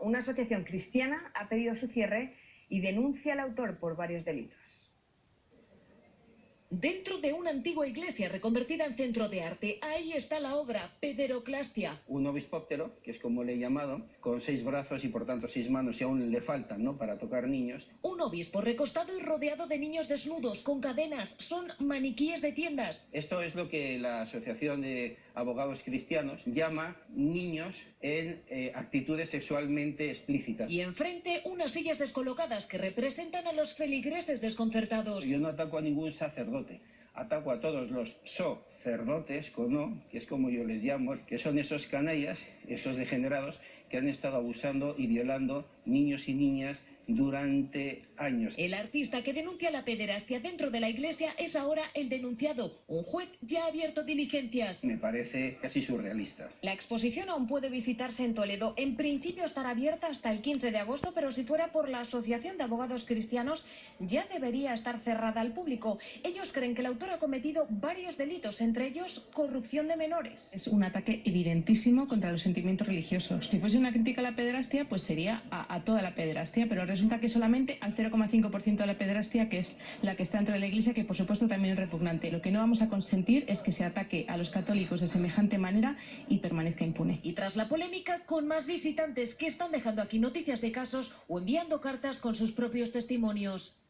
Una asociación cristiana ha pedido su cierre y denuncia al autor por varios delitos. Dentro de una antigua iglesia reconvertida en centro de arte, ahí está la obra Pederoclastia. Un obispóptero, que es como le he llamado, con seis brazos y por tanto seis manos y aún le faltan ¿no? para tocar niños. Un obispo recostado y rodeado de niños desnudos, con cadenas, son maniquíes de tiendas. Esto es lo que la Asociación de Abogados Cristianos llama niños en eh, actitudes sexualmente explícitas. Y enfrente unas sillas descolocadas que representan a los feligreses desconcertados. Yo no ataco a ningún sacerdote Ataco a todos los sacerdotes, con que es como yo les llamo, que son esos canallas, esos degenerados, que han estado abusando y violando niños y niñas durante años. El artista que denuncia la pederastia dentro de la iglesia es ahora el denunciado. Un juez ya ha abierto diligencias. Me parece casi surrealista. La exposición aún puede visitarse en Toledo. En principio estará abierta hasta el 15 de agosto, pero si fuera por la Asociación de Abogados Cristianos ya debería estar cerrada al público. Ellos creen que el autor ha cometido varios delitos, entre ellos corrupción de menores. Es un ataque evidentísimo contra los sentimientos religiosos. Si fuese una crítica a la pederastia, pues sería a, a toda la pederastia, pero resulta que solamente al 0,5% de la pederastia, que es la que está dentro de la Iglesia, que por supuesto también es repugnante. Lo que no vamos a consentir es que se ataque a los católicos de semejante manera y permanezca impune. Y tras la polémica, con más visitantes que están dejando aquí noticias de casos o enviando cartas con sus propios testimonios.